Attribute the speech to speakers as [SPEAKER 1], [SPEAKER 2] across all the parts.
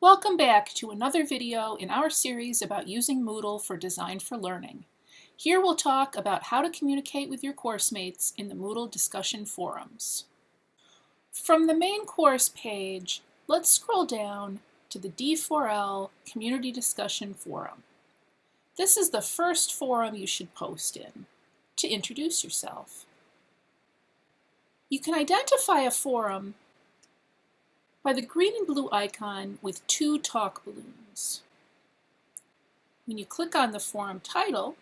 [SPEAKER 1] Welcome back to another video in our series about using Moodle for Design for Learning. Here we'll talk about how to communicate with your course mates in the Moodle discussion forums. From the main course page, let's scroll down to the D4L Community Discussion Forum. This is the first forum you should post in to introduce yourself. You can identify a forum by the green and blue icon with two talk balloons. When you click on the forum title,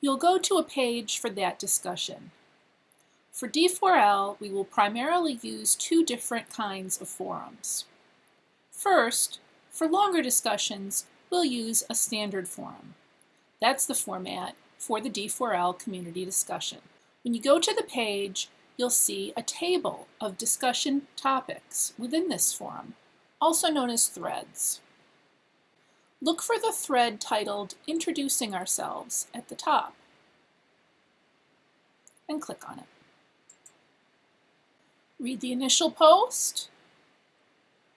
[SPEAKER 1] you'll go to a page for that discussion. For D4L, we will primarily use two different kinds of forums. First, for longer discussions, we'll use a standard forum. That's the format for the D4L community discussion. When you go to the page, you'll see a table of discussion topics within this forum, also known as threads. Look for the thread titled Introducing Ourselves at the top and click on it. Read the initial post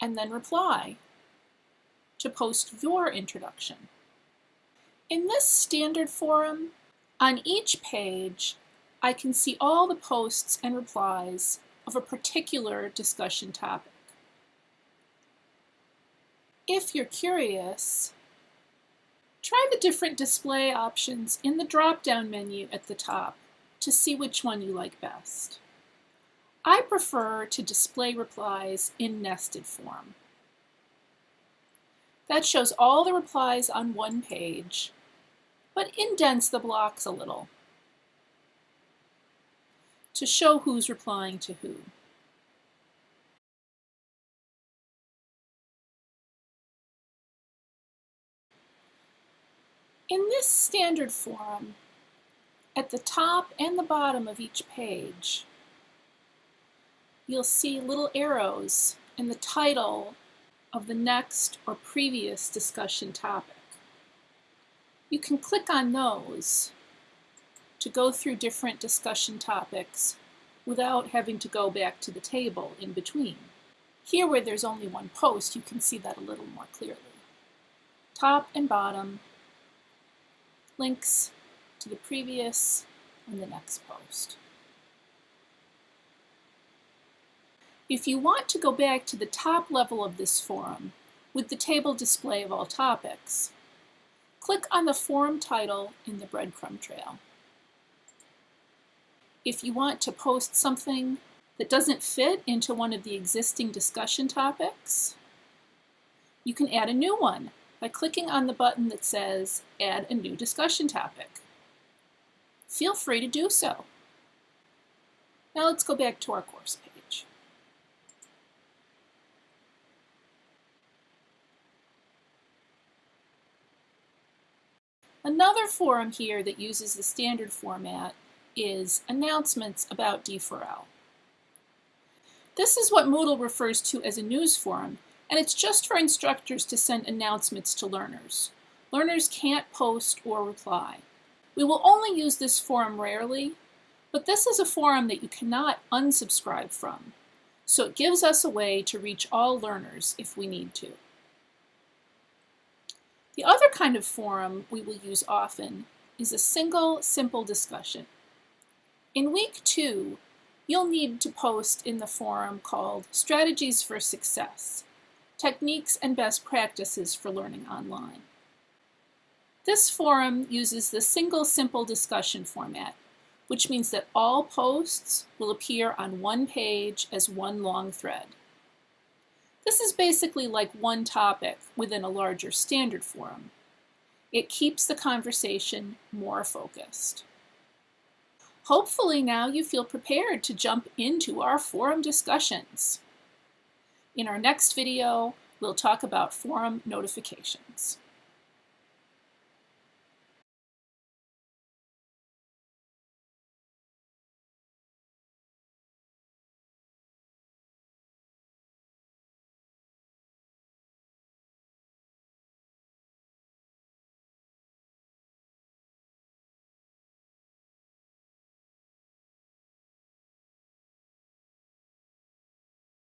[SPEAKER 1] and then reply to post your introduction. In this standard forum, on each page, I can see all the posts and replies of a particular discussion topic. If you're curious, try the different display options in the drop-down menu at the top to see which one you like best. I prefer to display replies in nested form. That shows all the replies on one page, but indents the blocks a little to show who's replying to who. In this standard forum, at the top and the bottom of each page, you'll see little arrows and the title of the next or previous discussion topic. You can click on those to go through different discussion topics without having to go back to the table in between. Here where there's only one post, you can see that a little more clearly. Top and bottom, links to the previous and the next post. If you want to go back to the top level of this forum with the table display of all topics, click on the forum title in the breadcrumb trail. If you want to post something that doesn't fit into one of the existing discussion topics, you can add a new one by clicking on the button that says Add a new discussion topic. Feel free to do so. Now let's go back to our course page. Another forum here that uses the standard format is announcements about D4L. This is what Moodle refers to as a news forum, and it's just for instructors to send announcements to learners. Learners can't post or reply. We will only use this forum rarely, but this is a forum that you cannot unsubscribe from, so it gives us a way to reach all learners if we need to. The other kind of forum we will use often is a single, simple discussion. In week two, you'll need to post in the forum called Strategies for Success, Techniques and Best Practices for Learning Online. This forum uses the single simple discussion format, which means that all posts will appear on one page as one long thread. This is basically like one topic within a larger standard forum. It keeps the conversation more focused. Hopefully now you feel prepared to jump into our forum discussions. In our next video, we'll talk about forum notifications.